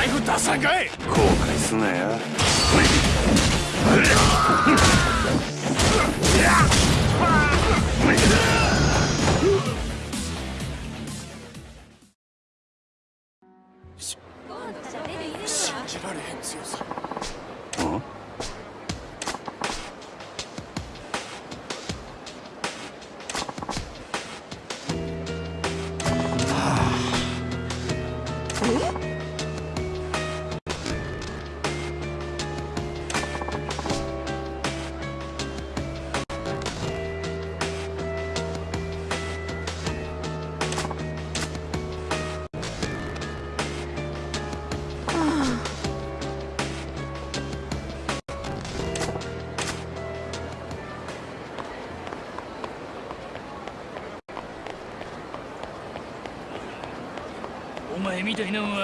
財布出さんかい。後悔すなよ。I you know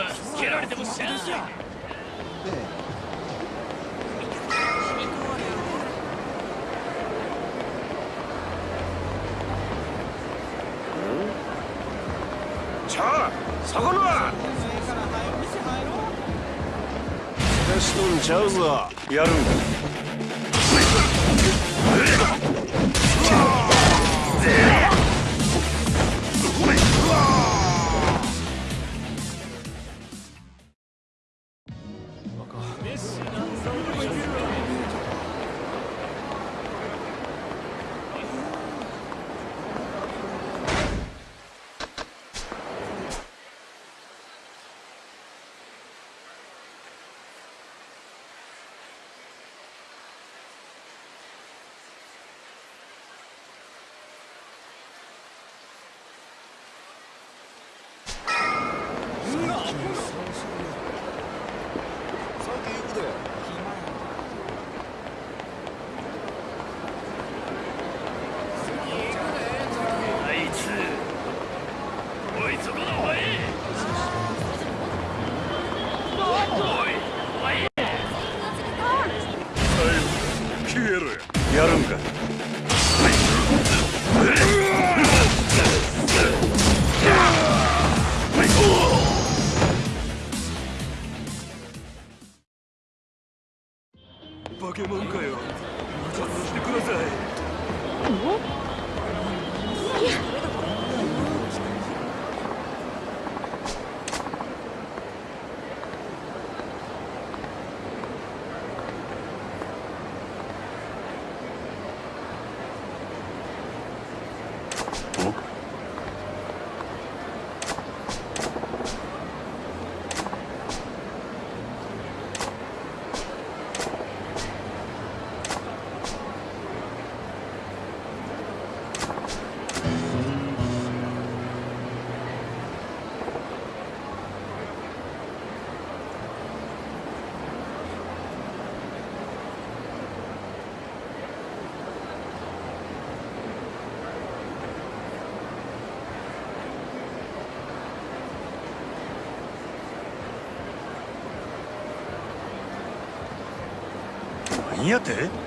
何って？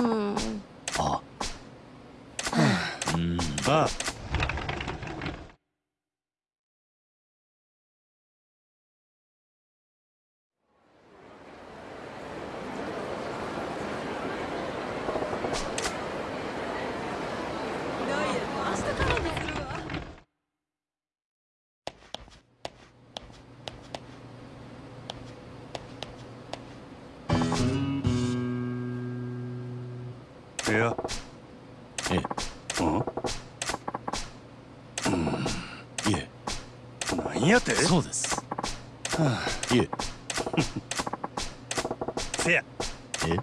ういやえ。うん？うん。いえ。なんやて？そうです。いえ。せや。え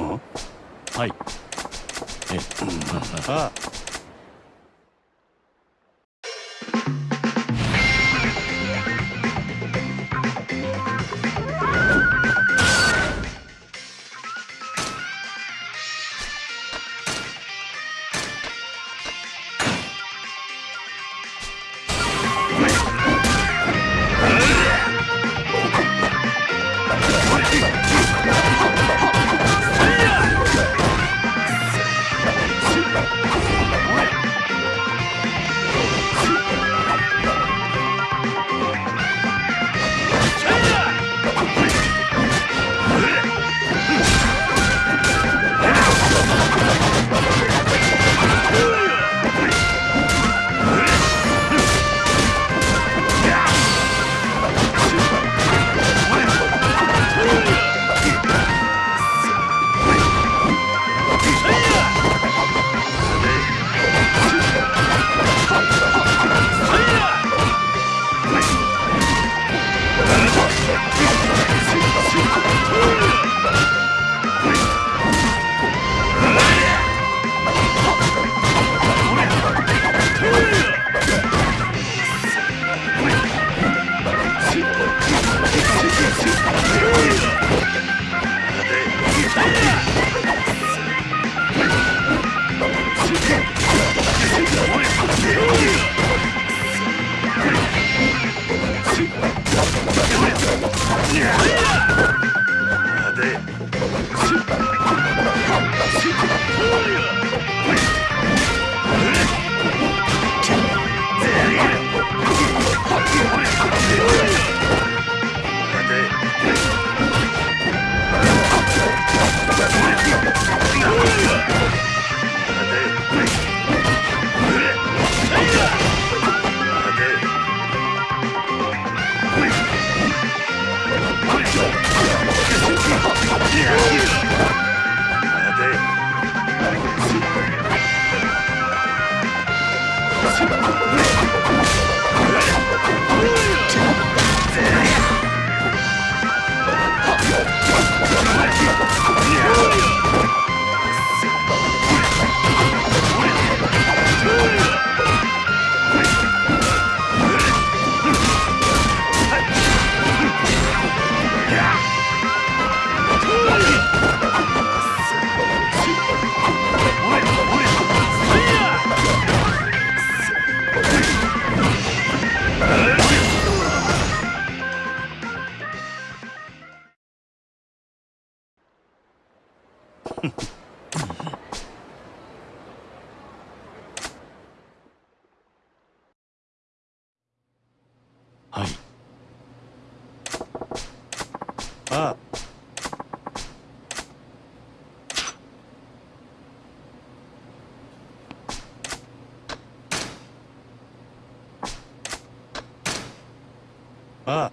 はい。えあああ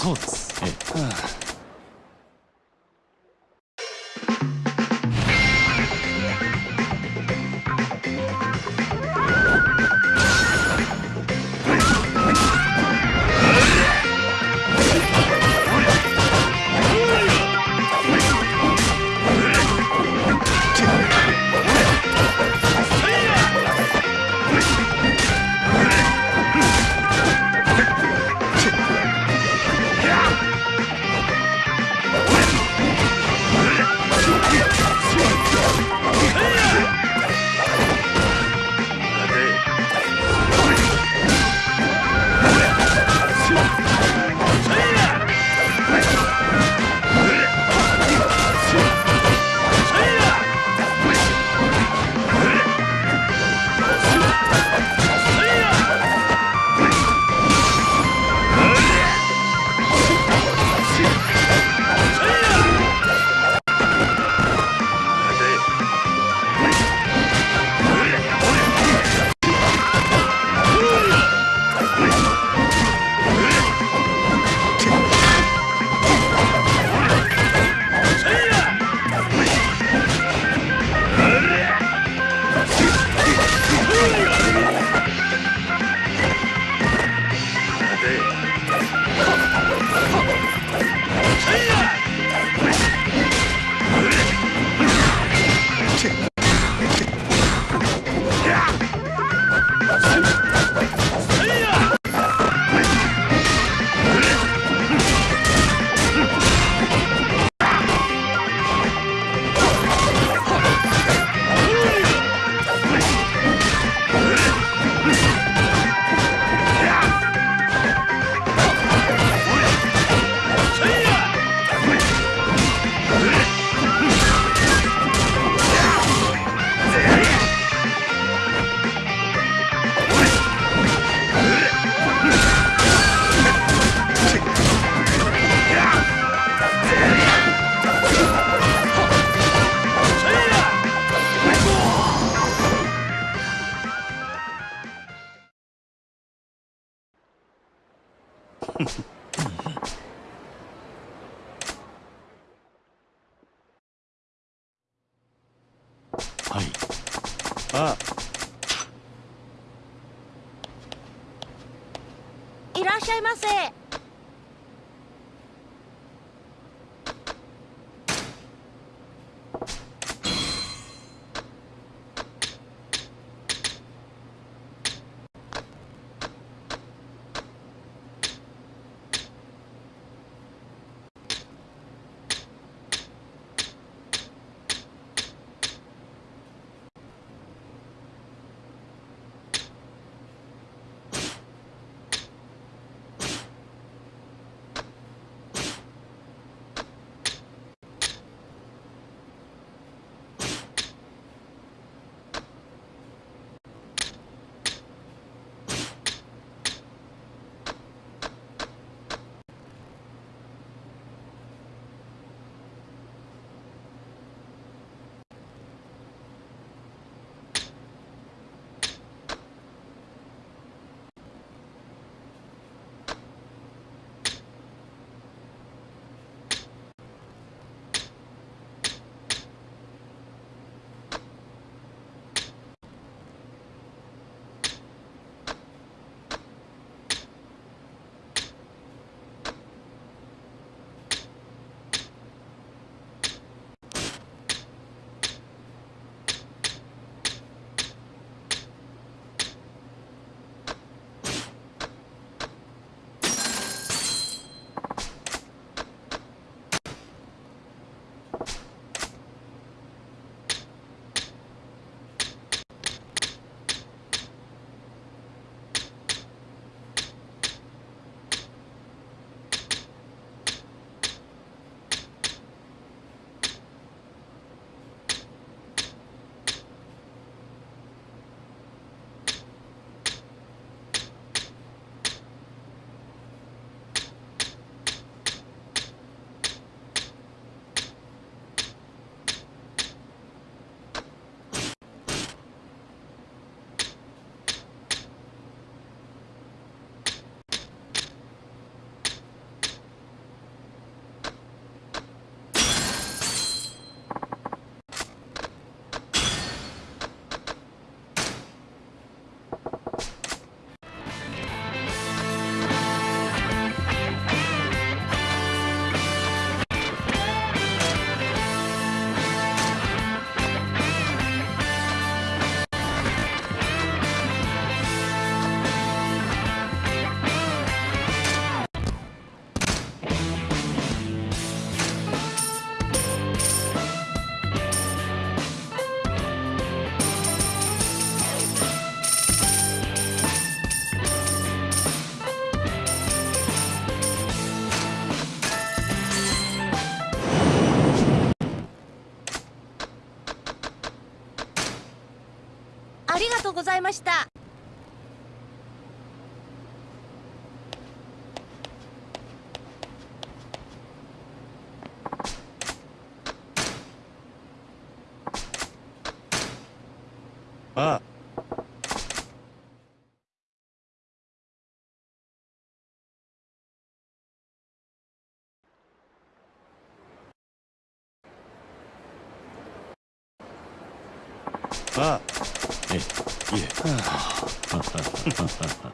そうです。ございました。ハハハハ。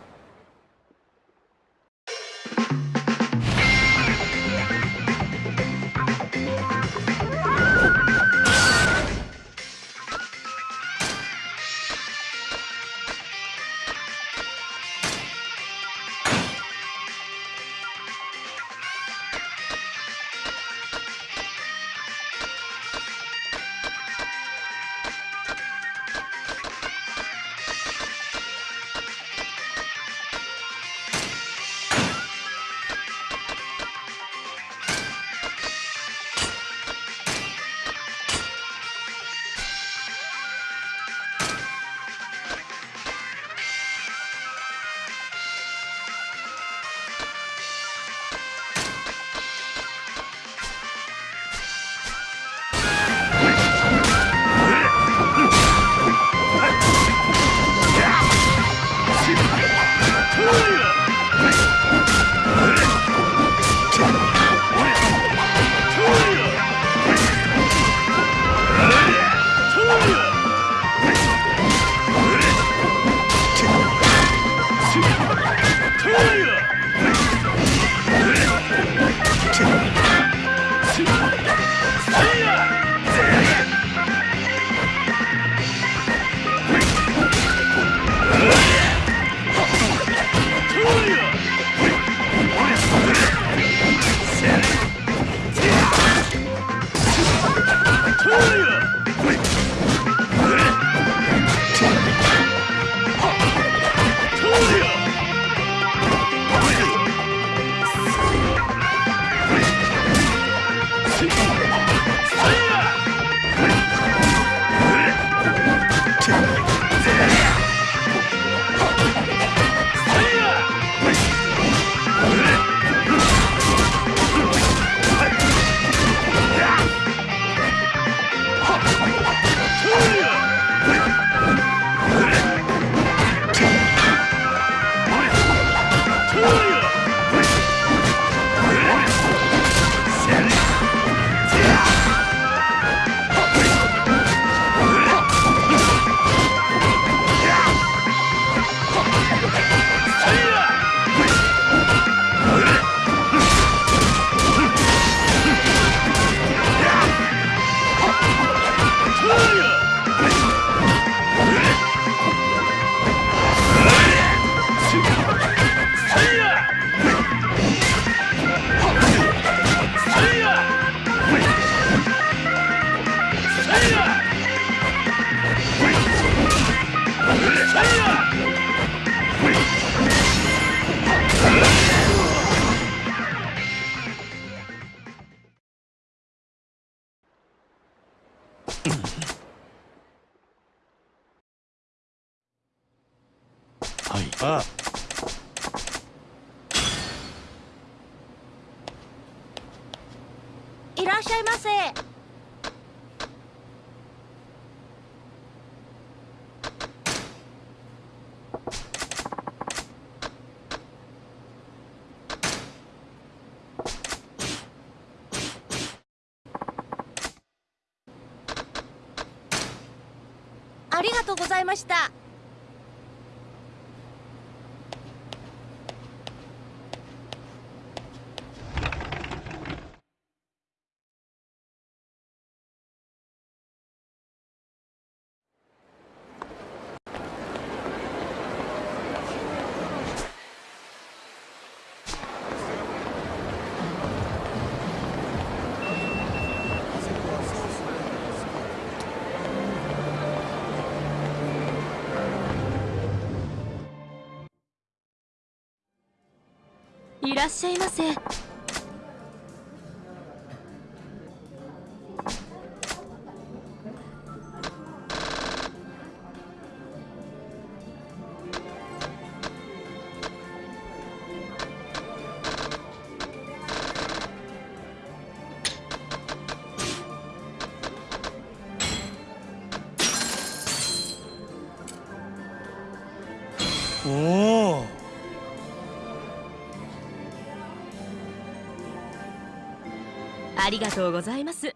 ありがとうございました。らっしゃいませ。ありがとうございます。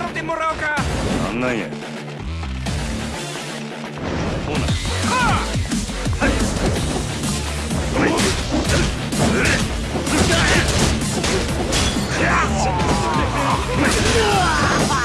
行料払ってもらおうかなんなんやほな遊ぶ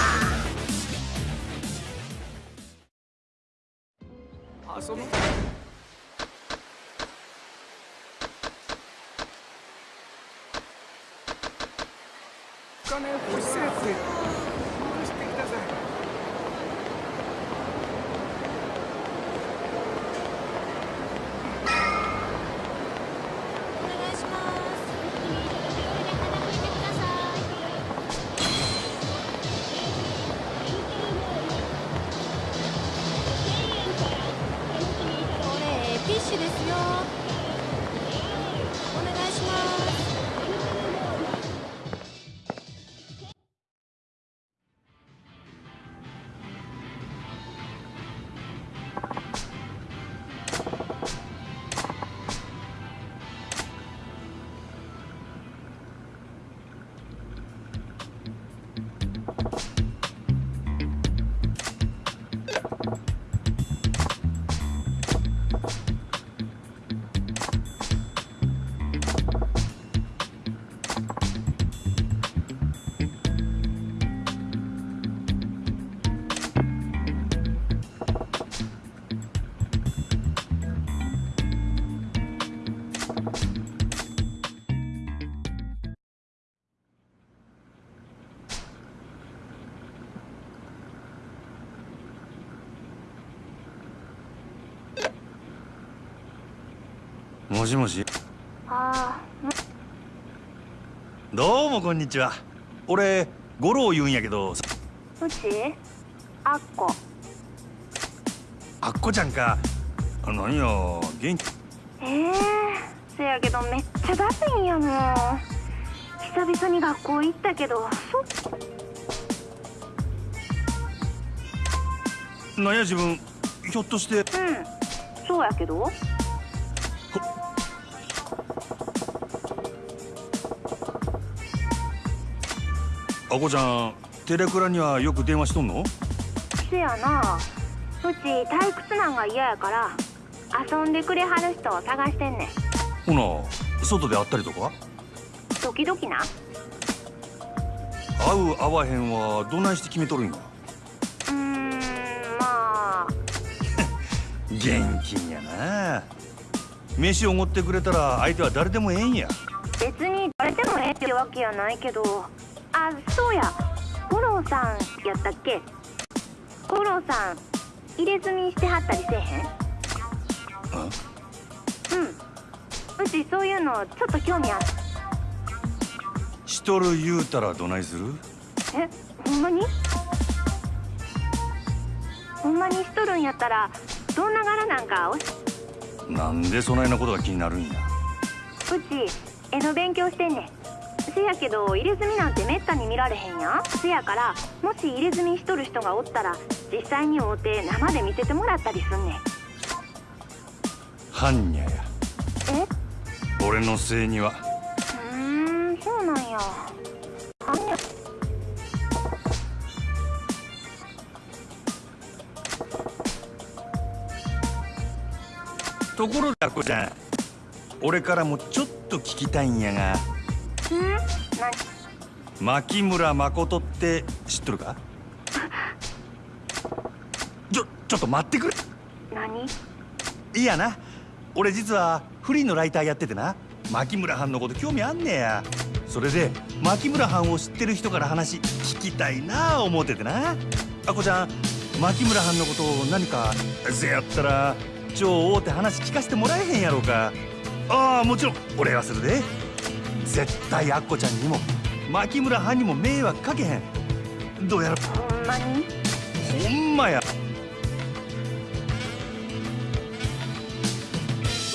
もしもし。あどうもこんにちは。俺五郎言うんやけど。あうち？あっこ。あっこちゃんか。あ何や。元気？ええせやけどめっちゃだるいんやもん。久々に学校行ったけどそなんや自分？ひょっとして。うん。そうやけどあこちゃんテレクラにはよく電話しとんの？せやな。うち退屈なんが嫌やから遊んでくれはる人を探してんねん。ほな外で会ったりとか？時々な。会う会わへんはどないして決めとるんや？うーんまあ。現金やな。飯をおごってくれたら相手は誰でもええんや。別に誰でもええってわけやないけどあそうや。五郎さんやったっけ？五郎さん入れ墨してはったりせえへん？うん。うちそういうのちょっと興味ある。しとる言うたらどないする？えほんまに？ほんまにしとるんやったらどんな柄なんかなんでそないなことが気になるんや？うち絵の勉強してんねんせやけど入れ墨なんてめったに見られへんやん。せやからもし入れ墨しとる人がおったら実際に会うて生で見せてもらったりすんねん。般若や。え？俺のせいには。うーんそうなんや。あんやところであこちゃん。俺からもちょっと聞きたいんやが牧村誠って知っとるか？ちょちょっと待ってくれ。何？いやな。俺実はフリーのライターやっててな。牧村藩のこと興味あんねや。それで牧村藩を知ってる人から話聞きたいなあ思っててな。あこちゃん牧村藩のことを何かせやったら超大手話聞かせてもらえへんやろうか。ああもちろん。俺はするで。絶対あっこちゃんにも牧村藩にも迷惑かけへん。どうやら。ほんまにほんまや。わ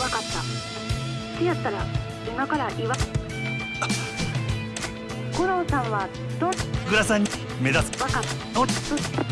かった。せやったら今から言わ。五郎さんはどんグラさんに目指すわかった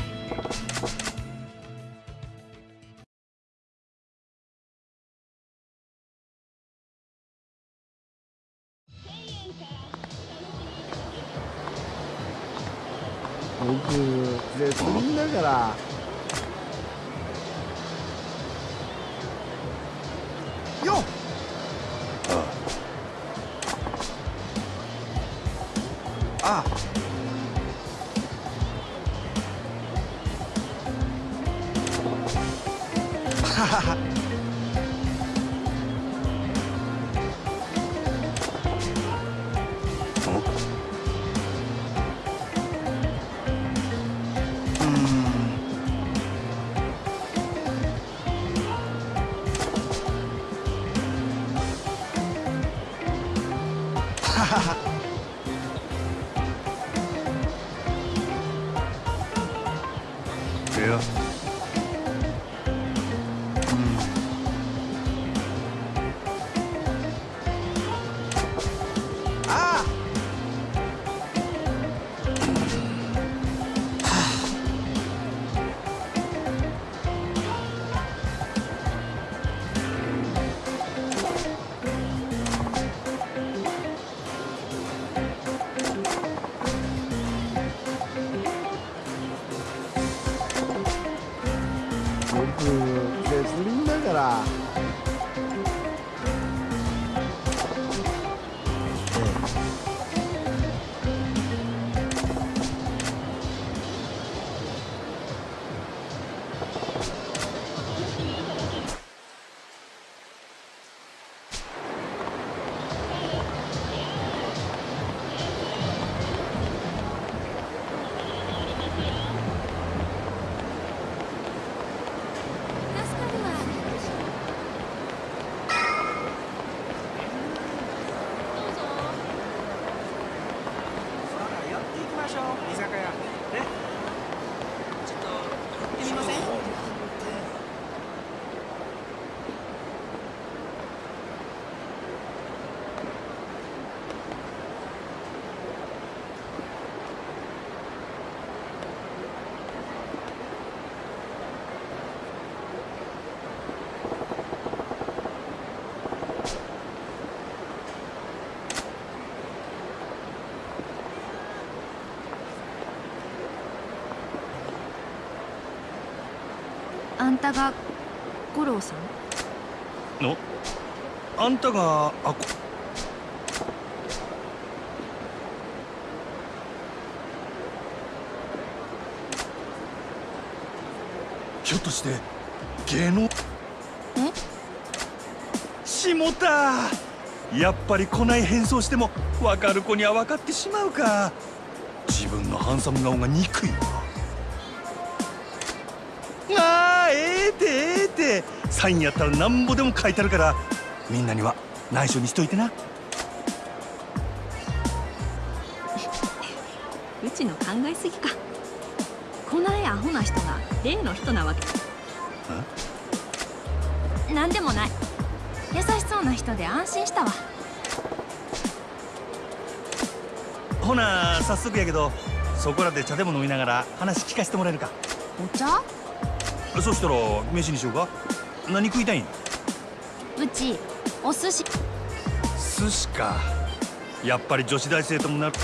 んたが五郎さん？の？あんたがあこ。ひょっとして芸能？え？しもたやっぱり来ない変装しても分かる子には分かってしまうか。自分のハンサム顔が憎いええてサインやったらなんぼでも書いてあるからみんなには内緒にしといてな。うちの考えすぎか。こないアホな人が例の人なわけ。なんでもない。優しそうな人で安心したわ。ほな早速やけどそこらで茶でも飲みながら話聞かせてもらえるか。お茶？そしたら飯にしようか？何食いたいん？うちお寿司。寿司か。やっぱり女子大生ともなる。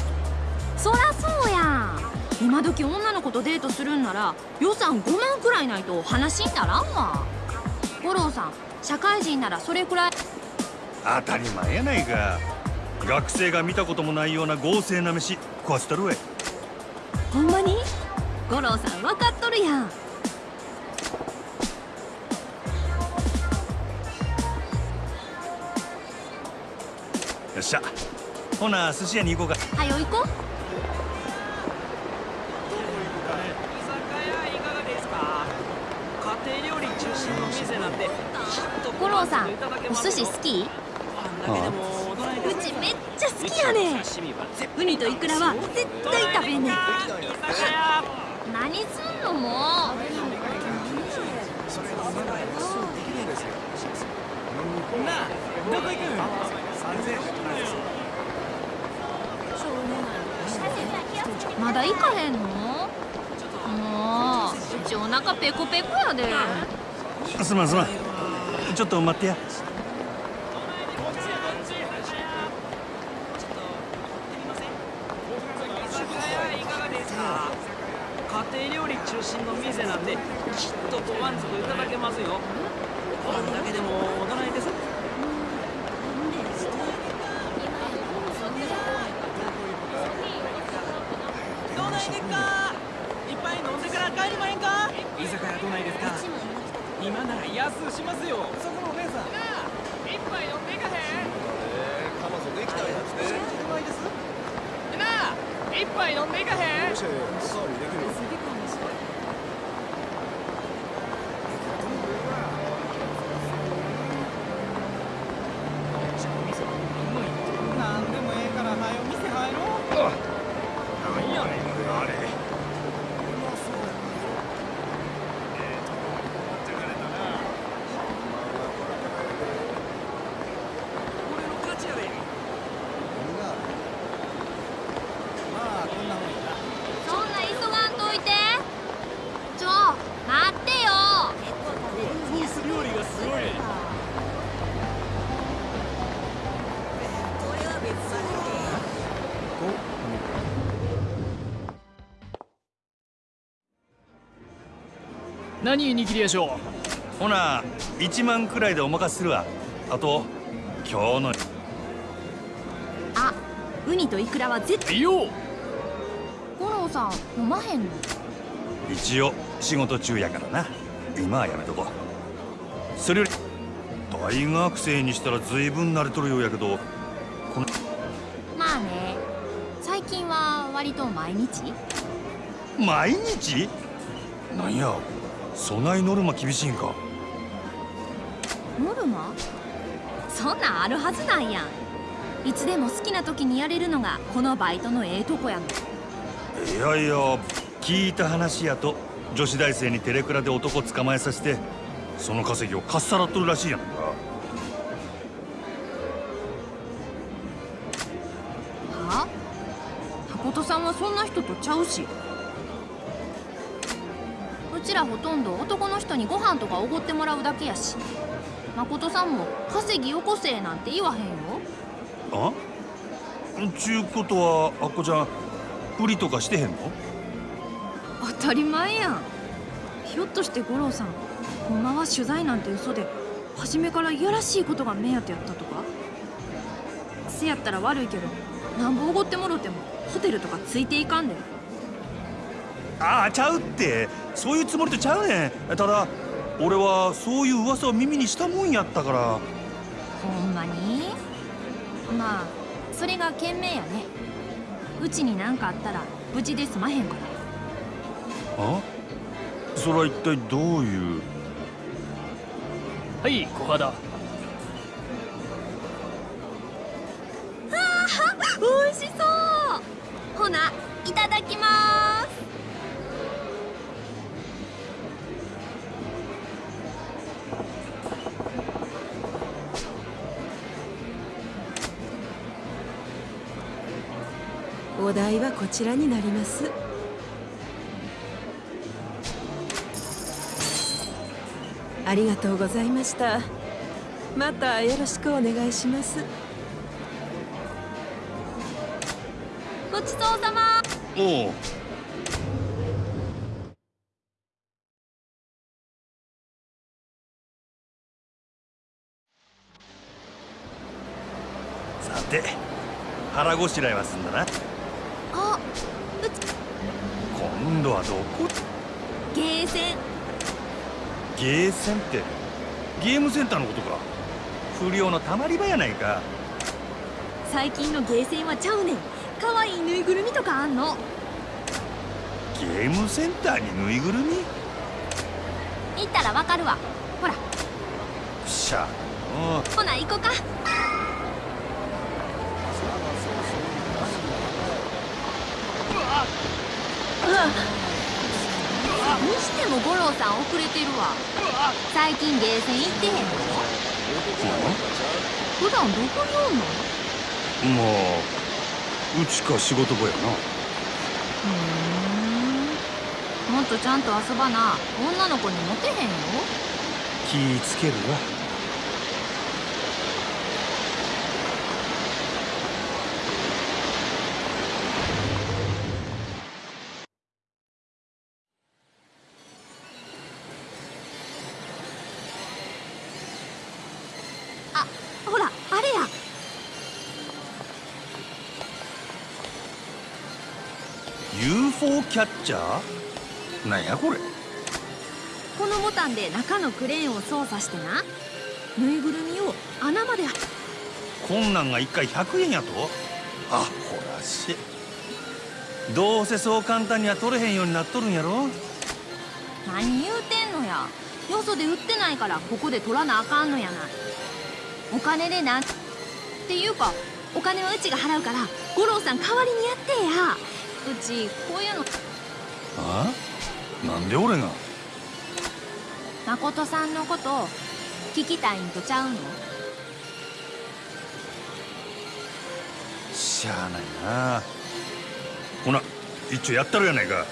そらそうやん。今時女の子とデートするんなら予算5万くらいないと話にならんわ。五郎さん社会人ならそれくらい。当たり前やないか。学生が見たこともないような豪勢な飯食わせたるわい。ほんまに？五郎さん分かっとるやんしゃほな寿司屋に行こうか。はよ行こう。五郎さんお寿司好き？うちめっちゃ好きやねウニとイクラは絶対食べんねん何すんのもなあどこ行くん？まだ行かへんの？もううちお腹ペコペコやで。すまんすまん。ちょっと待ってや。居酒屋いかがですか家庭料理中心の店なんできっとご満足いただけますよご飯だけでも大人にですどうないですかいっぱい飲んでから帰りまへんか居酒屋どないですか？今なら安うしますよ。そこのお姉さん。一杯飲んでいかへん？彼女できたんやってなあ一杯飲んでいかへん？おしゃれおかわりできるなん何握りやしょほな1万くらいでお任せするわ。あと今日のあウニとイクラは絶ういいよ。五郎さん飲まへんの？一応仕事中やからな。今はやめとこう。それより大学生にしたら随分慣れとるようやけどこのまあね。最近は割と毎日？毎日？なんやそないノルマ厳しいんかノルマそんなんあるはずないやんいつでも好きな時にやれるのがこのバイトのええとこやんいやいや聞いた話やと女子大生にテレクラで男捕まえさせてその稼ぎをかっさらっとるらしいやんかは誠さんはそんな人とちゃうしちらほとんど男の人にご飯とかおごってもらうだけやし。誠さんも稼ぎよこせなんて言わへんよ。あ？ちゅうことはあっこちゃん売りとかしてへんの？当たり前やん。ひょっとして五郎さんほんまは取材なんて嘘で初めからいやらしいことが目当てやったとか？せやったら悪いけどなんぼおごってもろてもホテルとかついていかんで。ああちゃうってそういうつもりとちゃうねん。ただ俺はそういう噂を耳にしたもんやったから。ほんまに？まあそれが賢明やね。うちに何かあったら無事で済まへんから。あ？それは一体どういう？はい小肌。美味しそう。ほないただきますお題はこちらになります。ありがとうございました。またよろしくお願いします。ごちそうさま。おう。さて腹ごしらえは済んだな。あ今度はどこゲーセン。ゲーセンって？ゲームセンターのことか。不良のたまり場やないか。最近のゲーセンはちゃうねん。可愛いぬいぐるみとかあんの。ゲームセンターにぬいぐるみ？行ったらわかるわ。ほら。しゃ。うん。ほな行こかにしても五郎さん遅れてるわ。最近ゲーセン行ってへんの。普段どこにおんの？まあうちか仕事場やな。ふーん。もっとちゃんと遊ばな。女の子にモテへんよ。気ぃつけるわキャッチャー？なんやこれ？このボタンで中のクレーンを操作してな。ぬいぐるみを穴まで。こんなんが1回100円やと？あほらしどうせそう簡単には取れへんようになっとるんやろ？何言うてんのや。よそで売ってないからここで取らなあかんのやない。お金でな。んっていうかお金はうちが払うから五郎さん代わりにやってや。うちこういうの。あ？なんで俺が？誠さんのこと聞きたいんとちゃうの？しゃあないな。ほな一応やったるやないか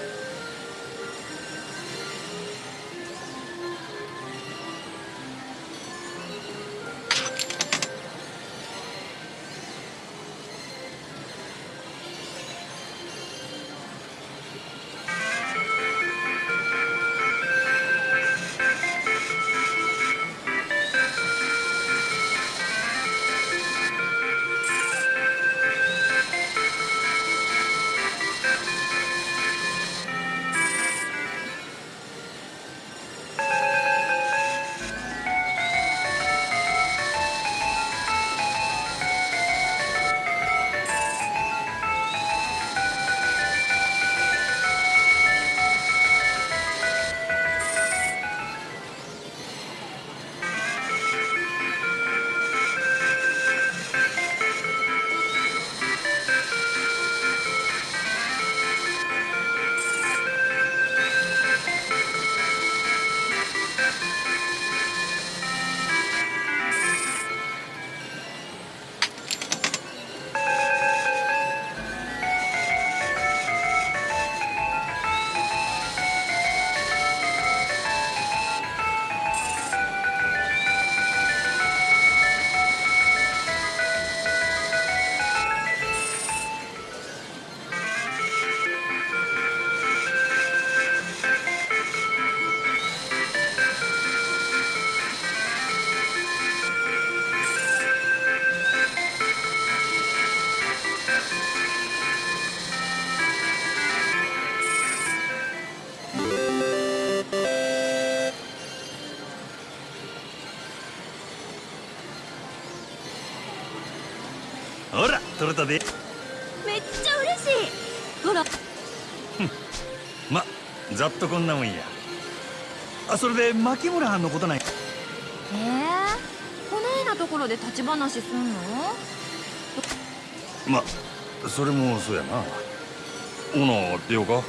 取れたで。めっちゃ嬉しい。ほら。まざっとこんなもんや。あそれで牧村はんのことないえー、こないなところで立ち話すんの？まそれもそうやな。ほな出ようか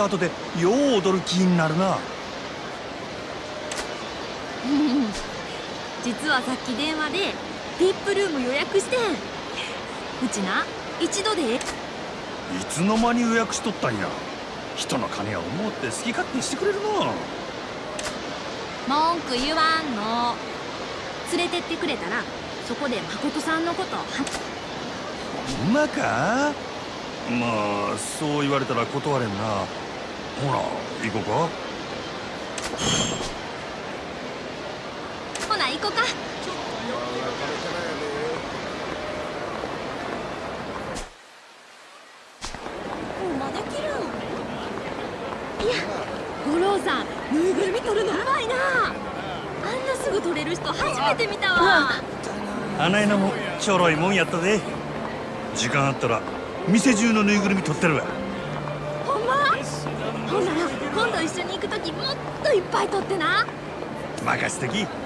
った後でよう踊る気になるな。実はさっき電話で VIP ルーム予約してん。うちな一度で。ええいつの間に予約しとったんや。人の金を思って好き勝手してくれるな文句言わんの。連れてってくれたらそこで誠さんのことはほんまか？まあそう言われたら断れんなほら行こうか。ほな行こか。ほんまできるん？いや五郎さんぬいぐるみ取るのうまいな。あんなすぐ取れる人初めて見たわ。花江菜もちょろいもんやったで。時間あったら店中のぬいぐるみ取ってるわいっぱい取ってな。任せとき。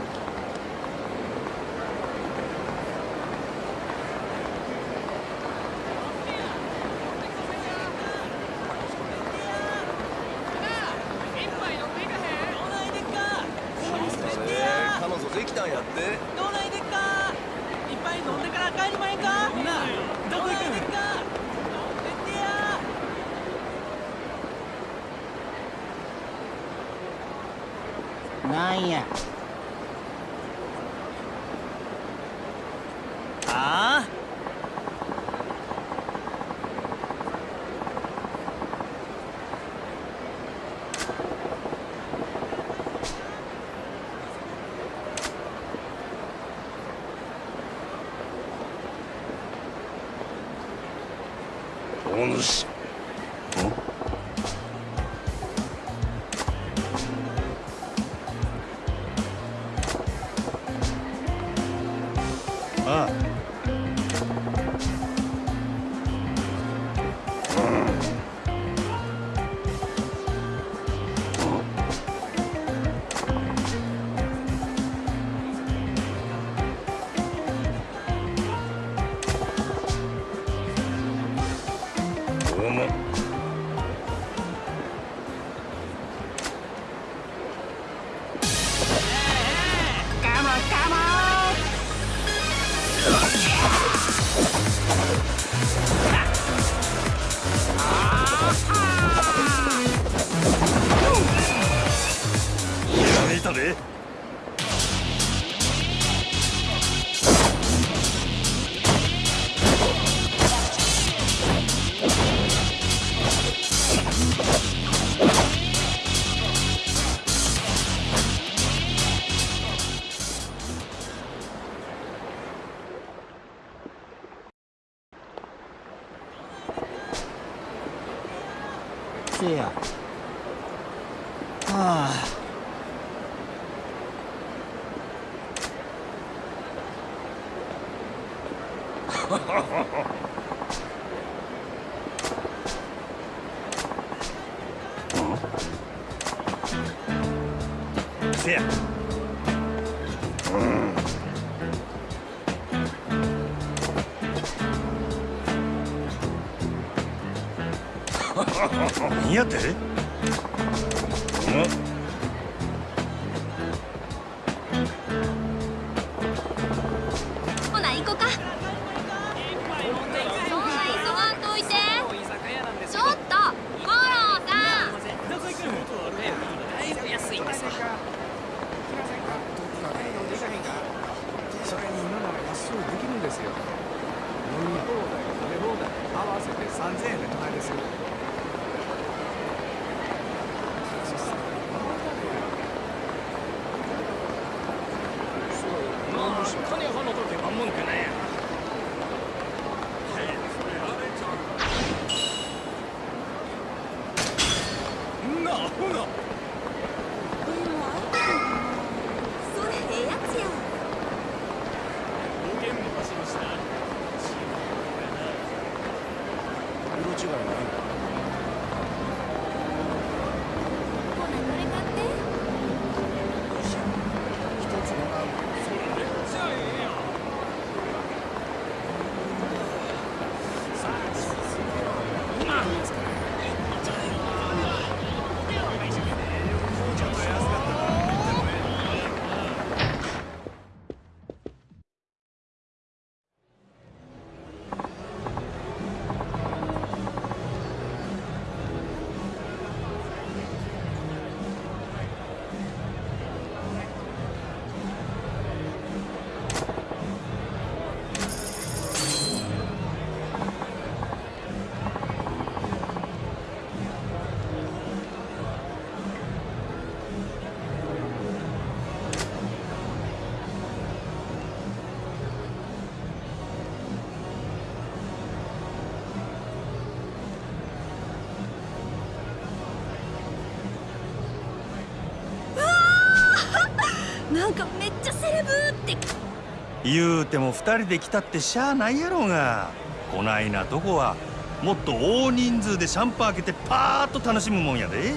言うても二人で来たってしゃあないやろうが。こないなとこはもっと大人数でシャンパン開けてパーッと楽しむもんやで。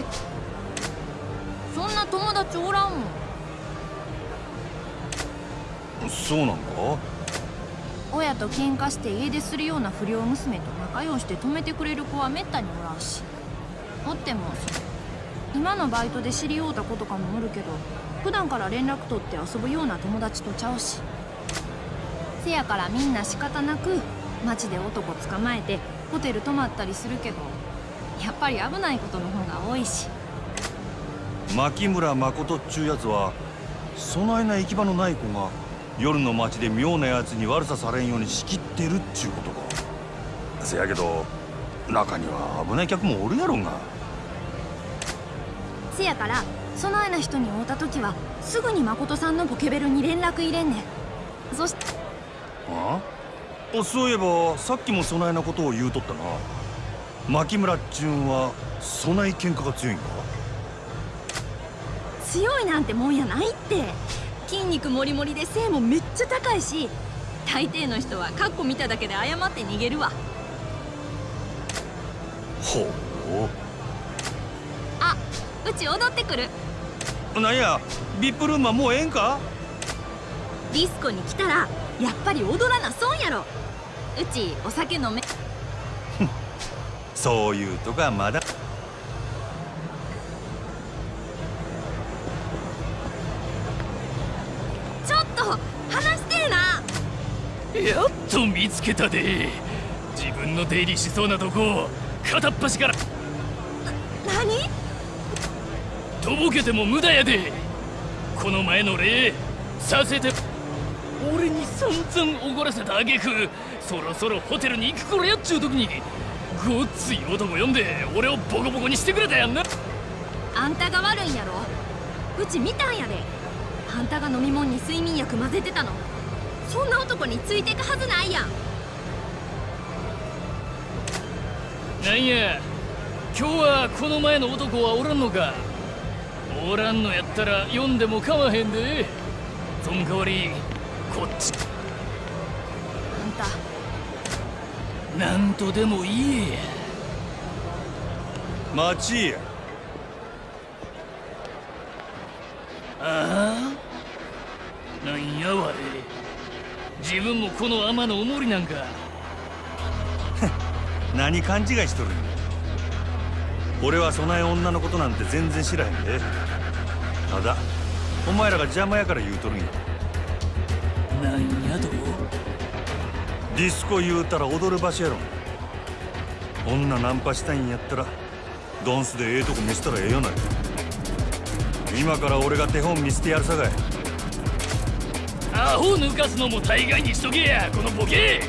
そんな友達おらんもん。そうなんか？親と喧嘩して家出するような不良娘と仲良して止めてくれる子はめったにおらんし。おっても今のバイトで知り合うた子とかもおるけど普段から連絡取って遊ぶような友達とちゃうしせやからみんな仕方なく街で男捕まえてホテル泊まったりするけどやっぱり危ないことの方が多いし。牧村誠っちゅうやつはそないな行き場のない子が夜の街で妙なやつに悪さされんように仕切ってるっちゅうことか。せやけど中には危ない客もおるやろが。せやからそないな人に会うた時はすぐに誠さんのポケベルに連絡入れんねん。そしてああそういえばさっきもそないなことを言うとったな。牧村っちゅうんはそない喧嘩が強いんか強いなんてもんやないって。筋肉もりもりで背もめっちゃ高いし大抵の人はカッコ見ただけで謝って逃げるわ。ほあうち踊ってくる。うなんやビップルームはもうええんか？ディスコに来たらやっぱり踊らな損やろ。うちお酒飲め。そういうとかまだ。ちょっと話してえな。やっと見つけたで。自分の出入りしそうなとこを片っ端から。何？とぼけても無駄やで。この前の礼させて俺に散々おごらせた挙句そろそろホテルに行く頃やっちゅう時にごっつい男呼んで俺をボコボコにしてくれたやんな。あんたが悪いんやろ？うち見たんやで。あんたが飲み物に睡眠薬混ぜてたの。そんな男についてくはずないやん。なんや今日はこの前の男はおらんのか。おらんのやったら読んでも構わへんで。そん代わりこっち。あんた。なんとでも言え。や待ちや。ああ？なんやわれ。自分もこの天のおもりなんか。何勘違いしとるんや。俺はそない女のことなんて全然知らへんで。ただお前らが邪魔やから言うとるんやなんやとディスコ言うたら踊る場所やろ。女ナンパしたいんやったらドンスでええとこ見せたらええよな。今から俺が手本見せてやるさかい。アホ抜かすのも大概にしとけやこのボケ。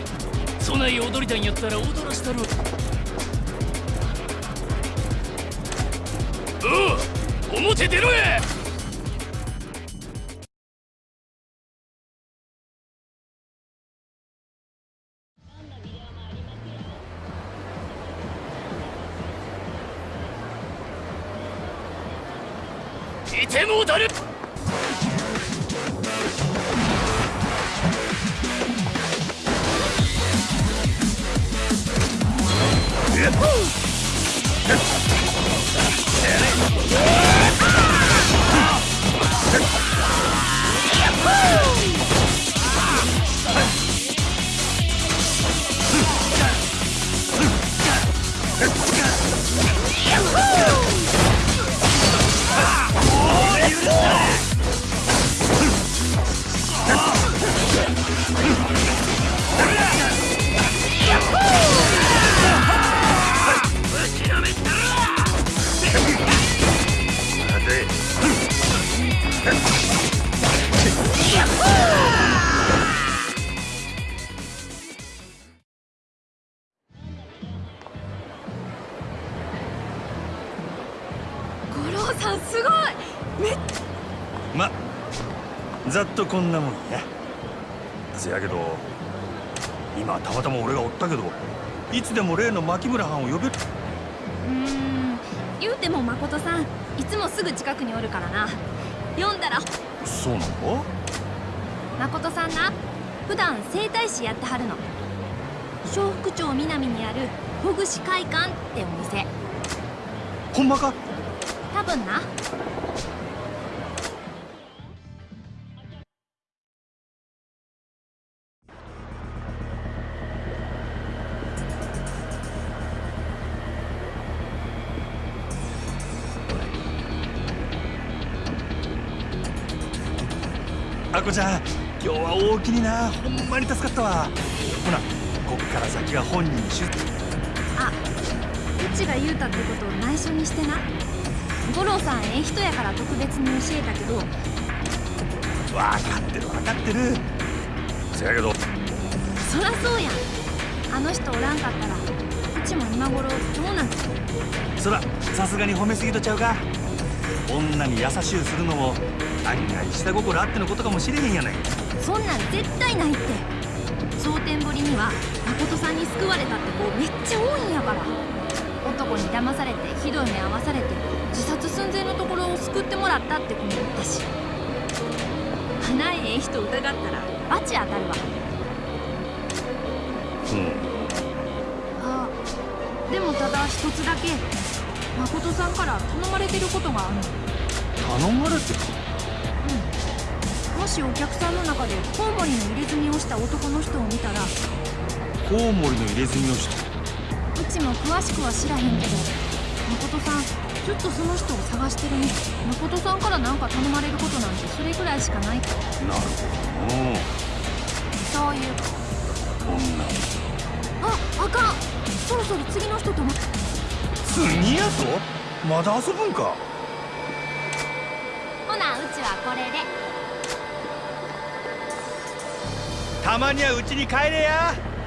そない踊りたいんやったら踊らしたるおう表出ろや。こんなもんや。せやけど今たまたま俺がおったけどいつでも例の牧村藩を呼べる。うーん。言うても誠さんいつもすぐ近くにおるからな。読んだら。そうなの誠さんな普段整体師やってはるの。笑福町南にあるほぐし会館ってお店。ほんまか？多分なきにな。ほんまに助かったわ。ほなこっから先は本人に出あうちが言うたってことを内緒にしてな。五郎さんええ人やから特別に教えたけど。分かってる分かってる。せやけど。そらそうやん。あの人おらんかったらうちも今頃どうなんそらさすがに褒めすぎとちゃうか。女に優しゅうするのも案外下心あってのことかもしれへんやないそんなん絶対ないって。蒼天堀には誠さんに救われたって子めっちゃ多いんやから。男に騙されてひどい目合わされて自殺寸前のところを救ってもらったって子もおったし花ええ人疑ったら罰当たるわ。うん。あでもただ一つだけ。誠さんから頼まれてることがあるの。頼まれてるもしお客さんの中でコウモリの入れ墨をした男の人を見たらコウモリの入れ墨をしたうちも詳しくは知らへんけど誠さんずっとその人を探してるね。誠さんから何か頼まれることなんてそれぐらいしかないなるほど。のそういう女ああかん。そろそろ次の人とも次やぞまだ遊ぶんか？ほなうちはこれでたまにはうちに帰れや。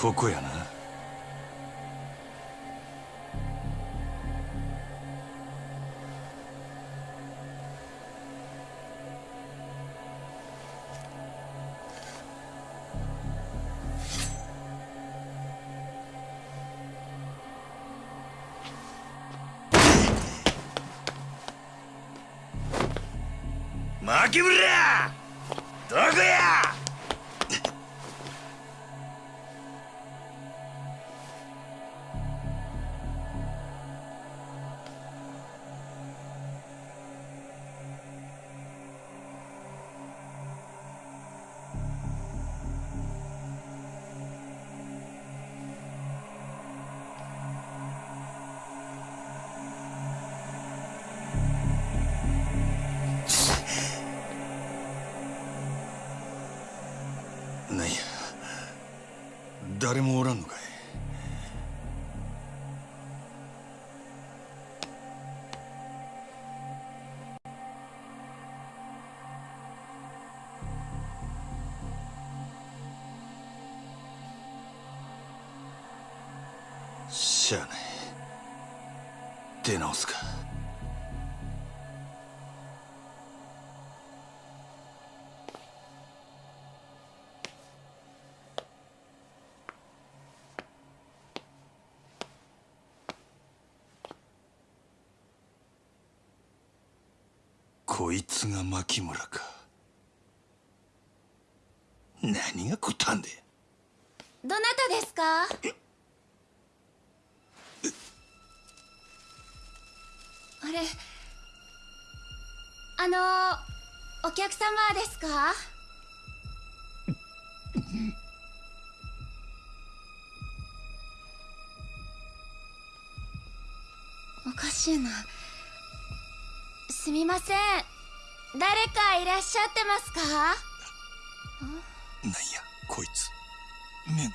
ここやな。牧村どこや!こいつが牧村か。何がこったんでどなたですか？あれあのお客様ですか？おかしいな。すみません誰かいらっしゃってますか？なんやこいつ。目が。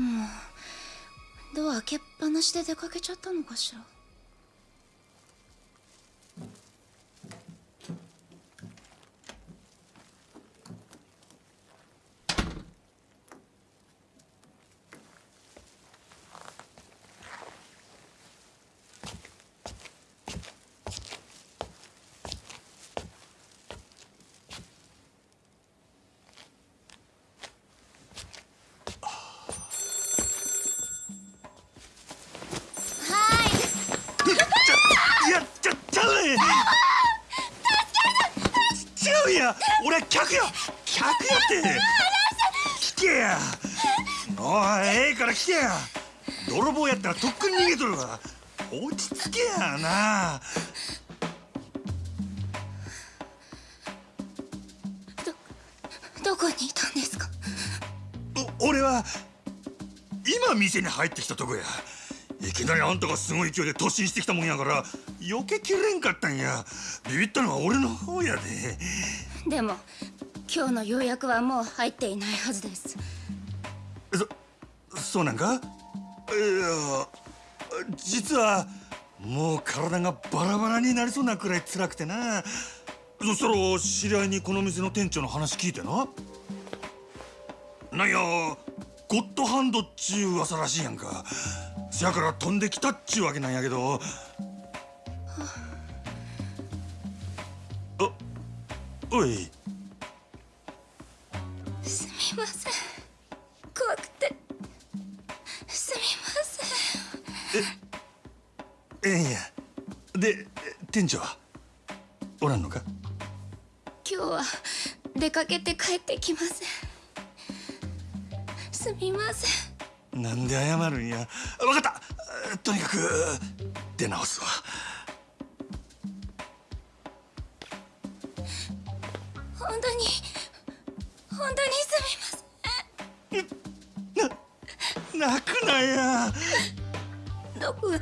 もうドア開けっぱなしで出かけちゃったのかしらはいいやちゃちゃうね違うや俺客や客やって聞けやおいええから聞けや。泥棒やったらとっくに逃げとるわ。落ち着けやな。どこにいたんですか？お俺は今店に入ってきたとこや。いきなりあんたがすごい勢いで突進してきたもんやから避けきれんかったんや。ビビったのは俺の方やで。でも今日の予約はもう入っていないはずですそうなんか？いや実はもう体がバラバラになりそうなくらい辛くてな。そしたら知り合いにこの店の店長の話聞いてな。なんやゴッドハンドっちゅう噂らしいやんか。せやから飛んできたっちゅうわけなんやけど。あおいええんやで店長は？おらんのか？今日は出かけて帰ってきません。すみません。なんで謝るんや？分かった。とにかく出直すわ。本当に本当にすみません。泣くなや。どこが？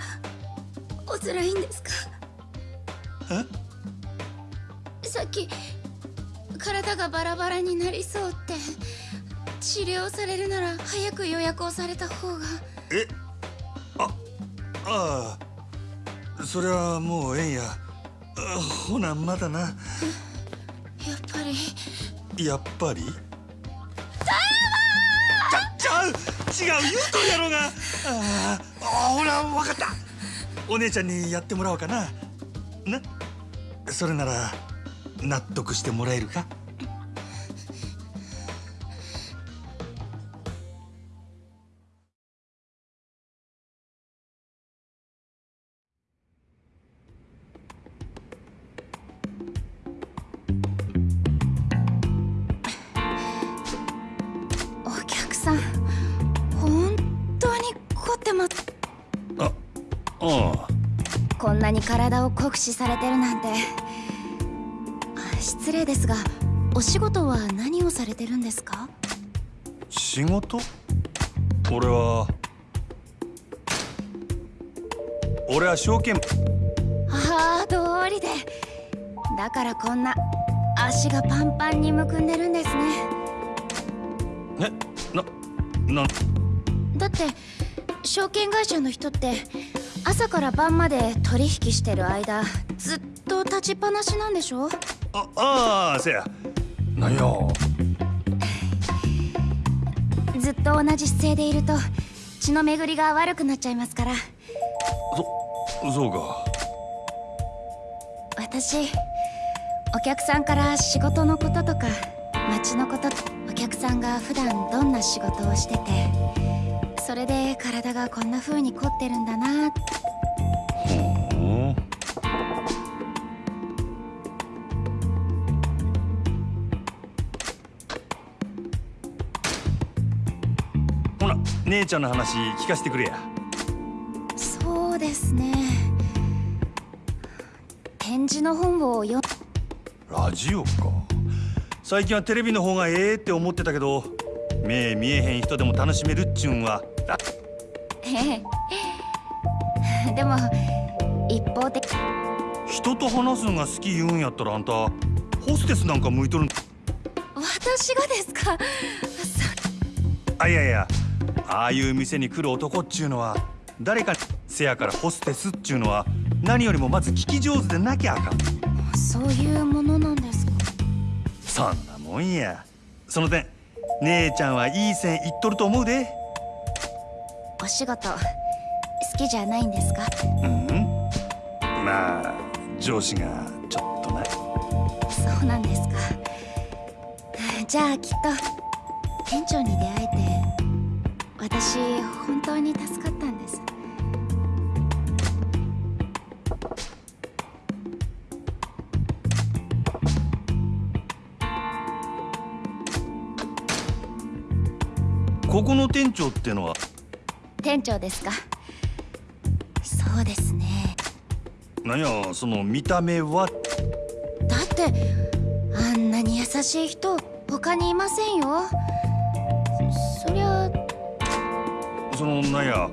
お辛いんですか？さっき体がバラバラになりそうって治療されるなら早く予約をされた方が。え？あああ。それはもうええんや。あほなまだな。やっぱり。やっぱり？ちゃちゃう！違う！言うとるやろが！ああほら分かったお姉ちゃんにやってもらおうかな。な。それなら納得してもらえるか？体を酷使されてるなんて。あ失礼ですがお仕事は何をされてるんですか？仕事？俺は俺は証券ああ通りで。だからこんな足がパンパンにむくんでるんですね。えななだって証券会社の人って朝から晩まで取引してる間ずっと立ちっぱなしなんでしょ？あああせや。なんや？ずっと同じ姿勢でいると血の巡りが悪くなっちゃいますから。そそうか。私お客さんから仕事のこととか街のことお客さんが普段どんな仕事をしててそれで体がこんな風に凝ってるんだな。ほう。ほな姉ちゃんの話聞かせてくれや。そうですね。展示の本を読ラジオか。最近はテレビの方がええって思ってたけど目見えへん人でも楽しめるっちゅうんは でも一方的。人と話すのが好き言うんやったらあんたホステスなんか向いとるん？私がですか？あいやいや。ああいう店に来る男っちゅうのは誰かせやからホステスっちゅうのは何よりもまず聞き上手でなきゃあかん。そそういうものなんですか？そんなもんや。その点姉ちゃんはいい線いっとると思うでお仕事好きじゃないんですか？うん。まあ上司がちょっとなそうなんですか。じゃあきっと店長に出会えて私本当に助かったんです。ここの店長ってのは店長ですか。そうですね。なんやその見た目は？だってあんなに優しい人他にいませんよ。そりゃ。そのなんや？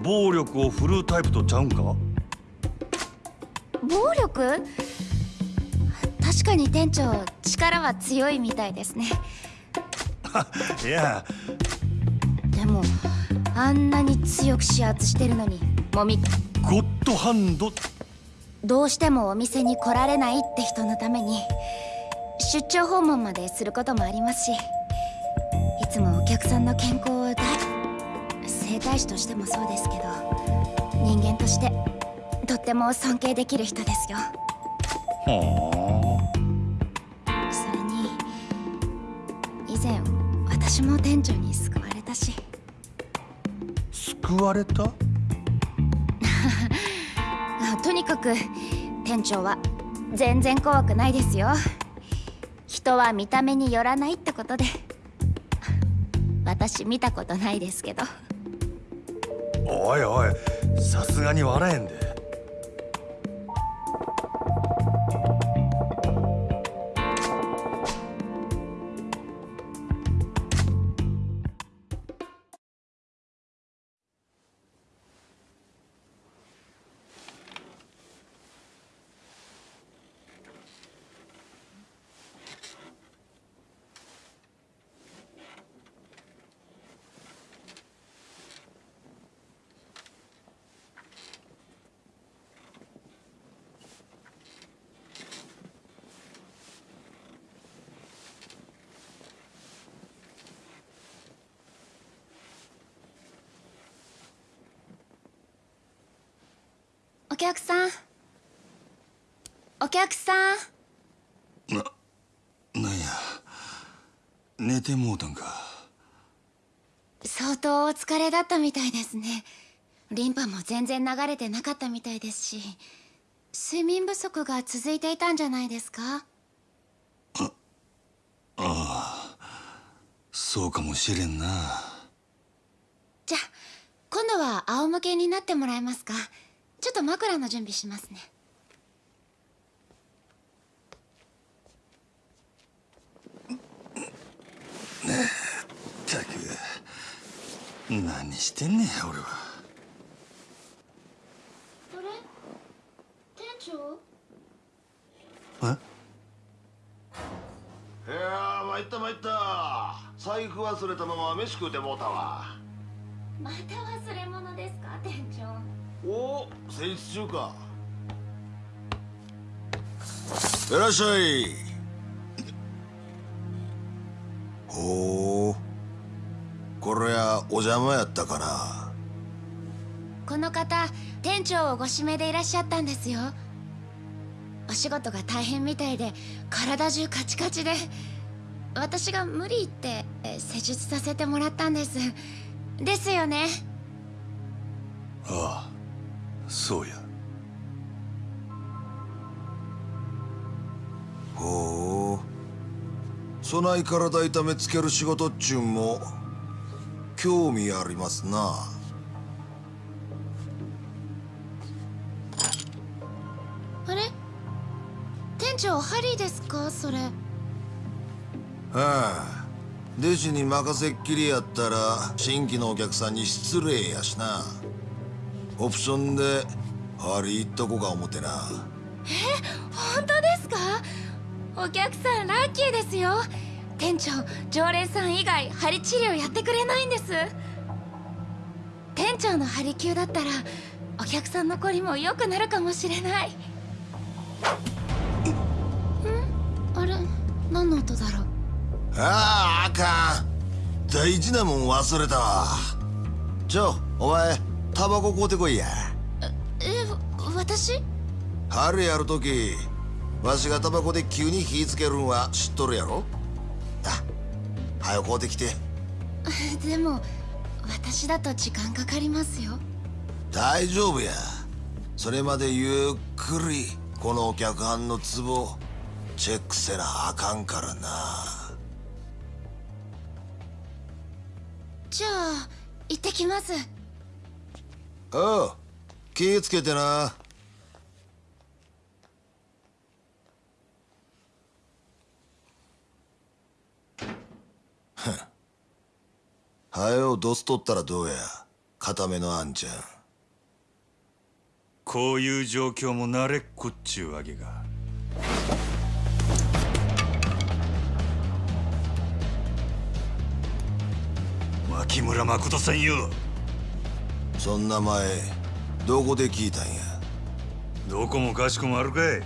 暴力を振るうタイプとちゃうんか？暴力？確かに店長力は強いみたいですね。いや。でもあんなに強く指圧してるのに。もみ。ゴッドハンド。どうしてもお店に来られないって人のために出張訪問まですることもありますしいつもお客さんの健康を大整体師としてもそうですけど人間としてとっても尊敬できる人ですよ。はそれに以前私も店長に救われたし。あ救われた？あ とにかく店長は全然怖くないですよ。人は見た目によらないってことで。私見たことないですけど。おいおいさすがに笑えんでお客さん。お客さん。ななんや。寝てもうたんか。相当お疲れだったみたいですね。リンパも全然流れてなかったみたいですし睡眠不足が続いていたんじゃないですか？そうかもしれんな。じゃあ今度は仰向けになってもらえますか？ちょっと枕の準備しますね。ったく何してんねん俺は。あれ？店長？え？いやー参った参った。財布忘れたまま飯食うてもうたわ。また忘れ物ですか店長？おお戦術中か。いらっしゃい。ほう。これやお邪魔やったかな。この方店長をご指名でいらっしゃったんですよ。お仕事が大変みたいで体中カチカチで私が無理言ってえ施術させてもらったんです。ですよね。ああそうや。ほう。そない体痛めつける仕事っちゅうんも興味ありますな。あれ？店長ハリーですか？それ。ああ弟子に任せっきりやったら新規のお客さんに失礼やしなオプションでハリーっとこか思てな。本当ですか？お客さんラッキーですよ。店長常連さん以外針治療やってくれないんです。店長の針灸だったらお客さんのこりも良くなるかもしれない。んあれ何の音だろう？あああかん。大事なもん忘れたわ。ちょお前タバコ買うてこいや。えわ私？春やるときわしがタバコで急に火つけるんは知っとるやろ？あ早く買うてきて。でも私だと時間かかりますよ。大丈夫や。それまでゆっくりこのお客はんのツボチェックせなあかんからな。じゃあ行ってきますおう気ぃつけてな。はよドス取ったらどうや。固めのあんちゃん。こういう状況も慣れっこっちゅうわけか。牧村誠さんよそんな前どこで聞いたんや？どこもかしこもあるかい。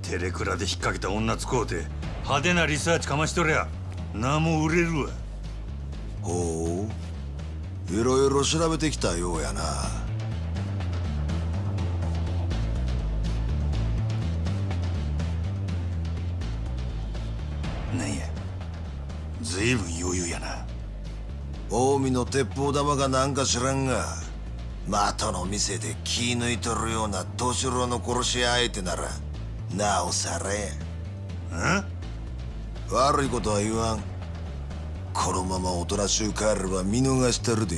テレクラで引っ掛けた女使うて派手なリサーチかましとりゃ名も売れるわ。ほう。いろいろ調べてきたようやな。なんや？随分余裕やな。近江の鉄砲玉がなんか知らんが的の店で気抜いとるような年郎の殺し屋相手ならなおさらやん悪いことは言わん。このままおとなしゅう帰れば見逃してるで。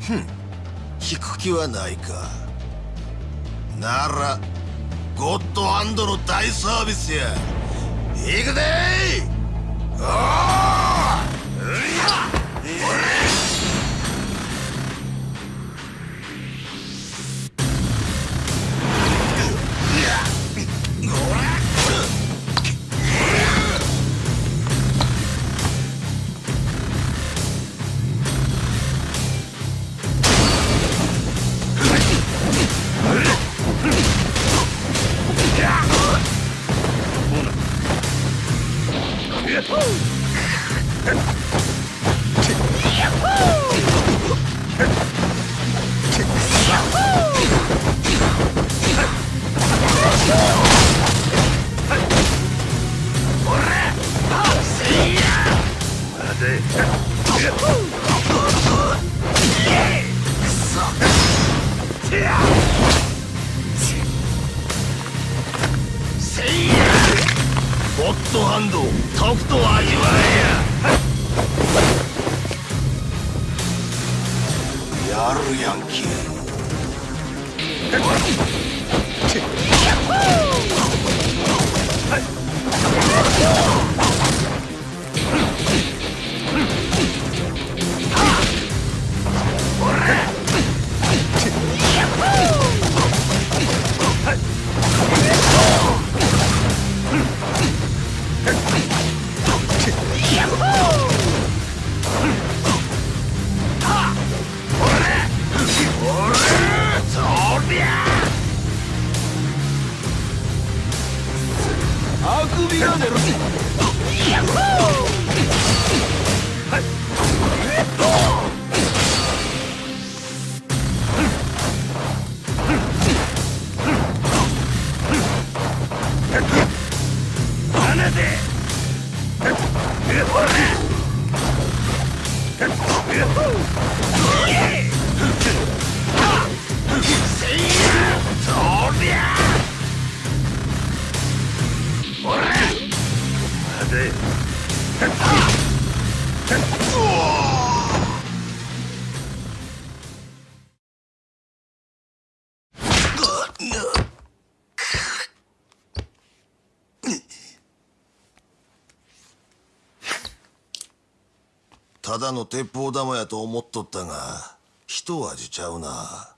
ふん。引く気はないか。ならゴッドハンドの大サービスや。行くでおーゴ Yeah. ただの鉄砲玉やと思っとったが一味ちゃうな。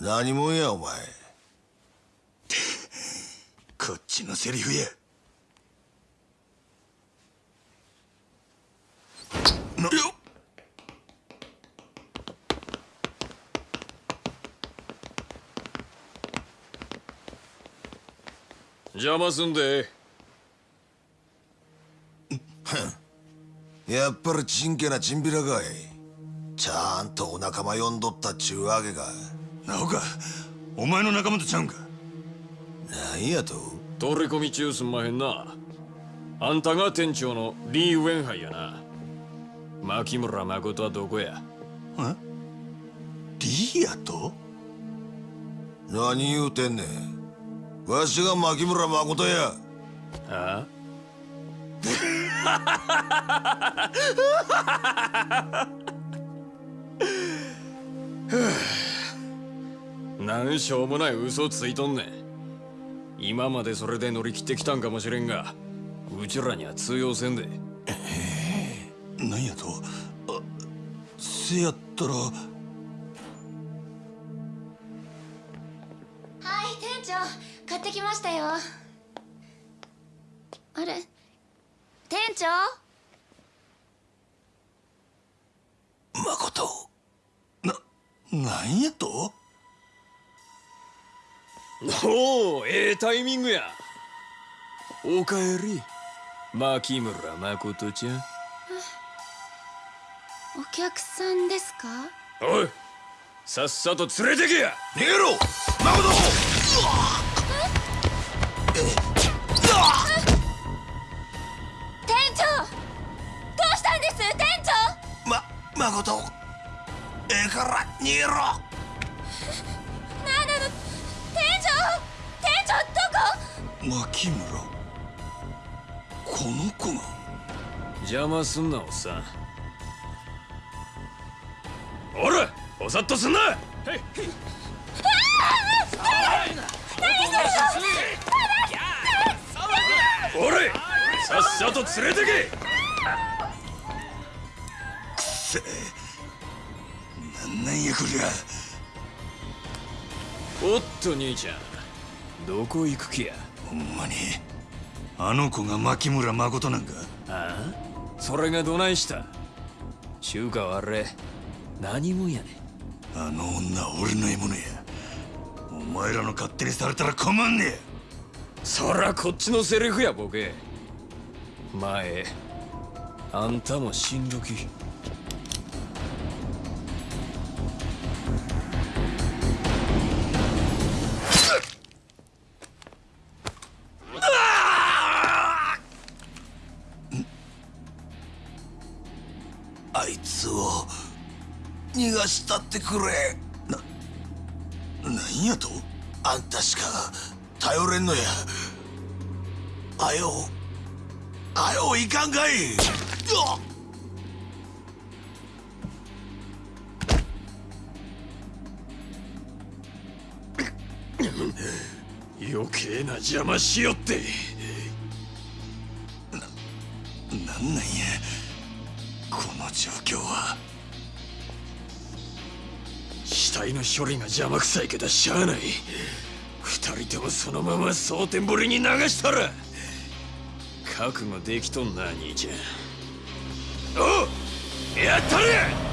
何者やお前。こっちのセリフやなよ邪魔すんで。やっぱりちんけなチンピラかい。ちゃんとお仲間呼んどったっちゅうわけか。なおかお前の仲間とちゃうんか？なんやと。取り込み中すんまへんな。あんたが店長のリー・ウェンハイやな。牧村誠はどこや？え？リーやと？何言うてんねんわしが牧村誠や。あ なんしょうもない嘘ついとんねん。今までそれで乗り切ってきたんかもしれんがうちらには通用せんで。なんやと。あせやったら買ってきましたよ。あれ？店長？なんやと？おおええタイミングや。おかえり。牧村誠ちゃん。お客さんですか？おいさっさと連れてけや。逃げろ！誠！店誠ええから逃げろなんなの店長店長どこ牧村この子が邪魔すんなおっさんおらおさっとすんなおれさっさと連れてけせ。なんなんやこりゃ。おっと兄ちゃん。どこ行く気や？ほんまに。あの子が牧村誠なんか。ああ？それがどないした？中華はあれ。何もんやねあの女は俺の獲物や。お前らの勝手にされたら困んねそらこっちのセリフやボケ。前あんたも死んどきあいつを逃がしたってくれ。ななんやと？あんたしか頼れんのや。あよあよいかんかい。うわっ余計な邪魔しよって。なんなんや？体の処理が邪魔くさいけどしゃあない。二人ともそのまま蒼天堀に流したら覚悟できとんな兄ちゃん。おうやったれ！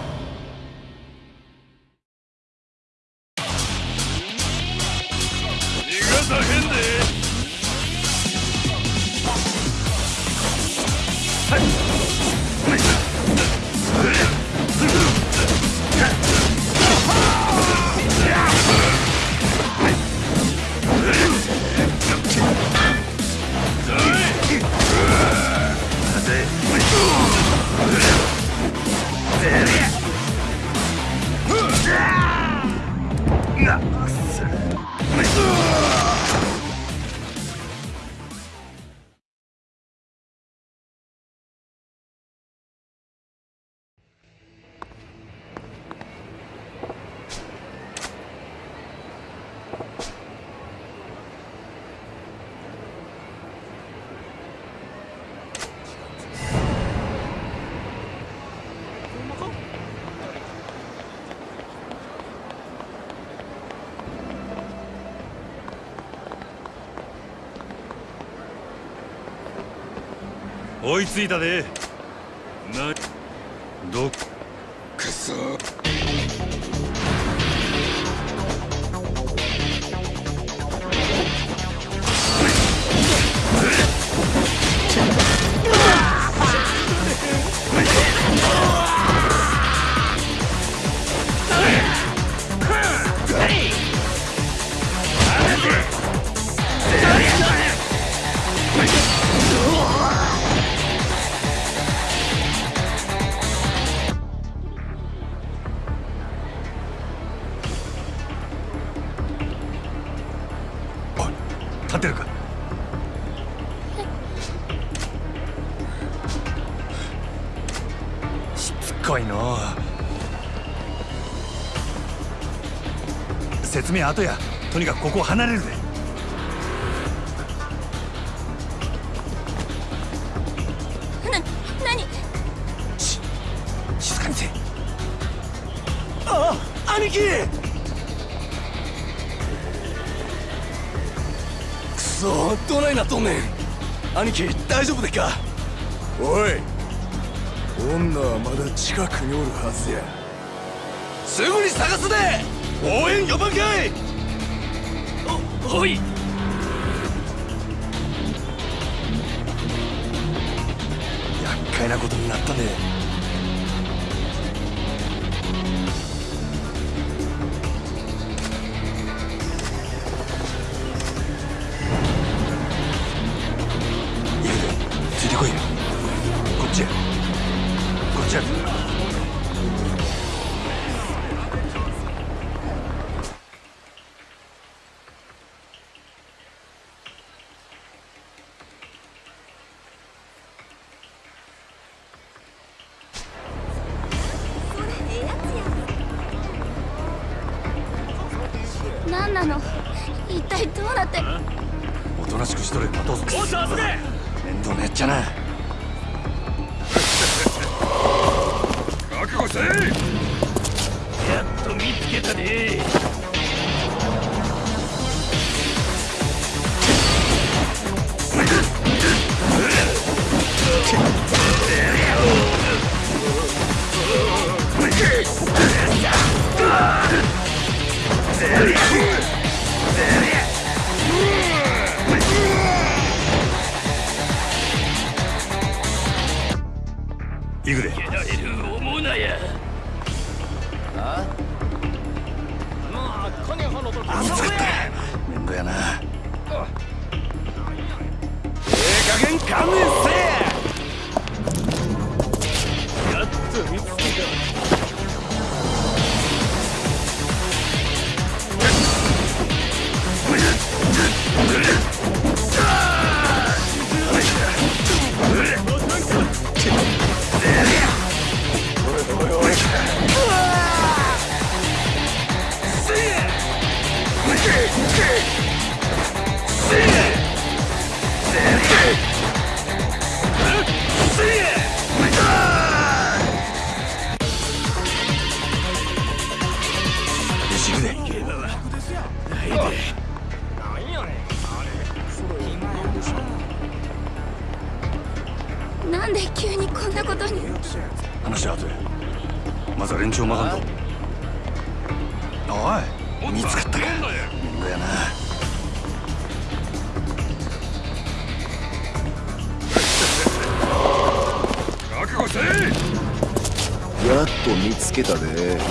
追いついたで。後や。とにかくここを離れるぜ。兄貴！くそどないなっとんねん兄貴大丈夫でっか？おい。女はまだ近くにおるはずや。すぐに探すで！応援呼ばんかい！おはい！厄介なことになったね。けたね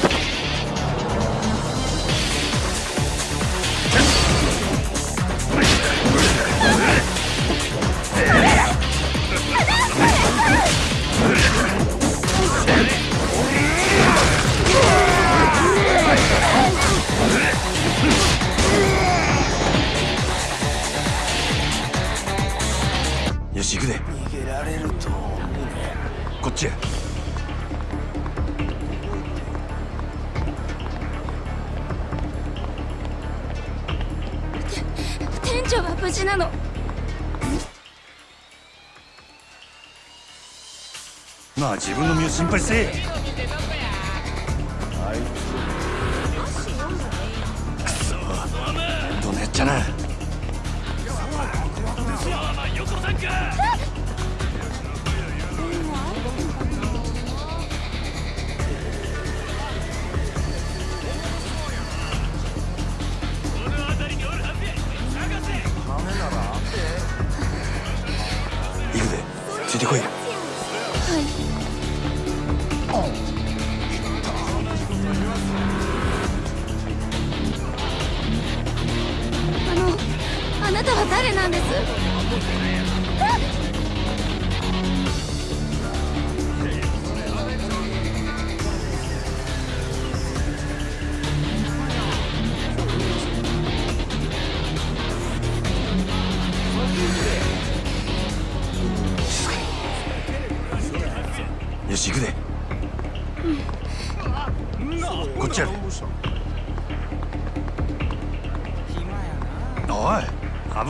自分の身を心配せえ。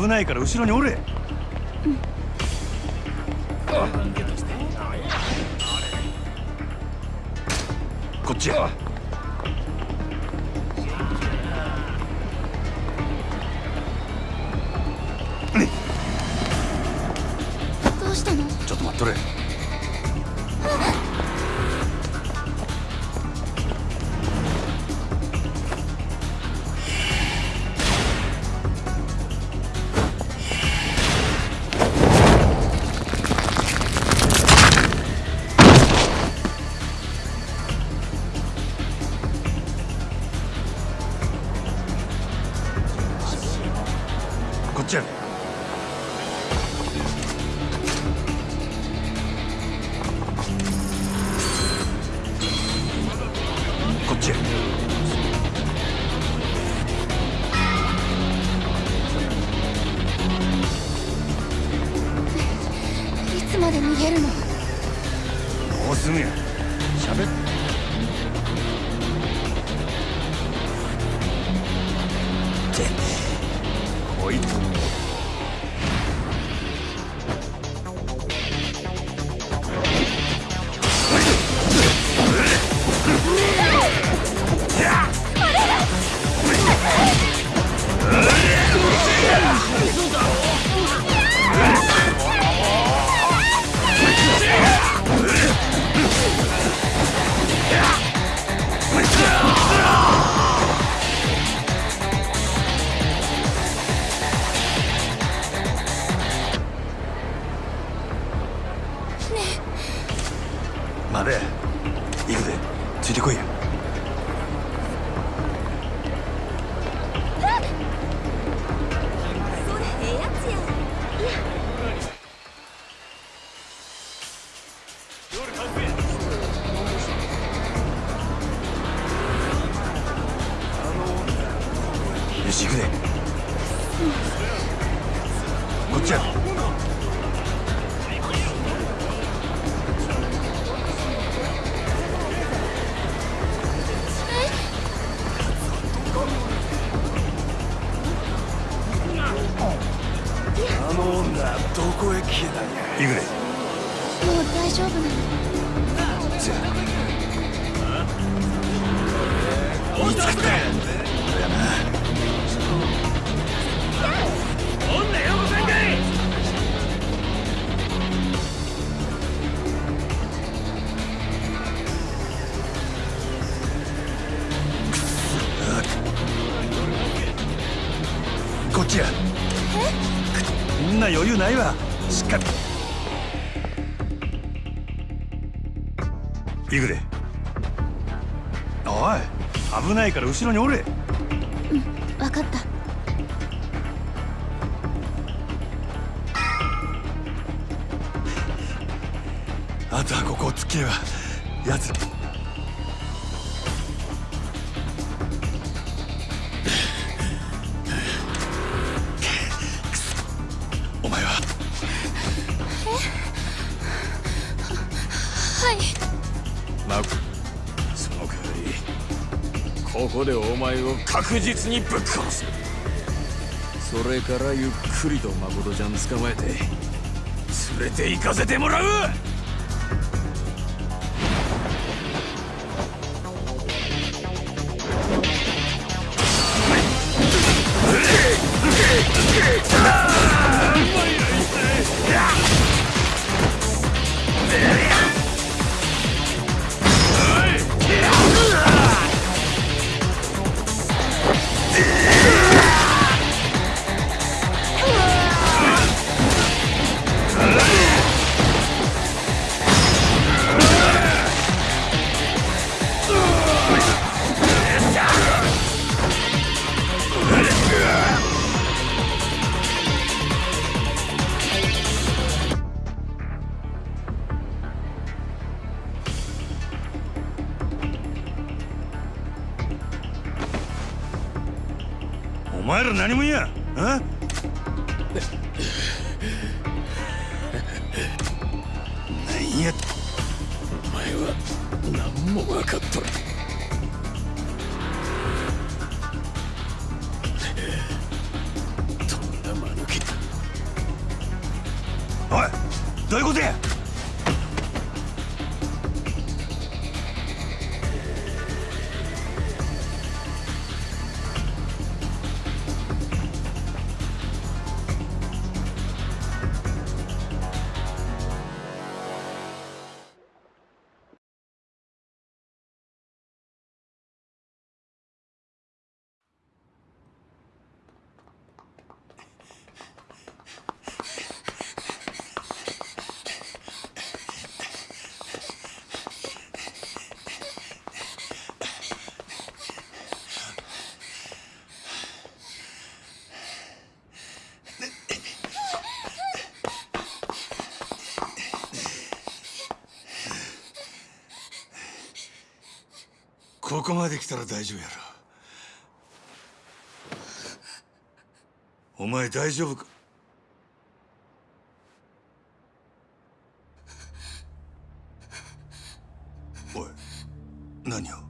ないから後ろにおれあの女どこへ消えたんや？行くでもう大丈夫なの？せや見つたないわ。しっかり。行くで。おい危ないから後ろにおれ。を確実にぶっ殺す。それからゆっくりと誠ちゃん捕まえて連れて行かせてもらう。こまで来たら大丈夫やろ。お前大丈夫か？おい何を？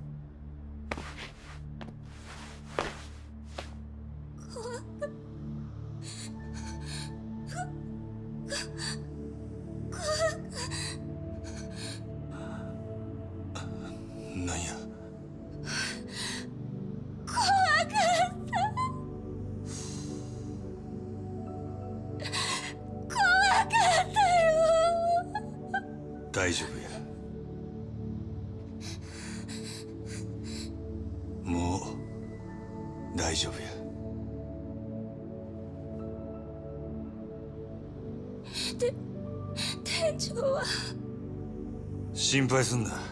心配す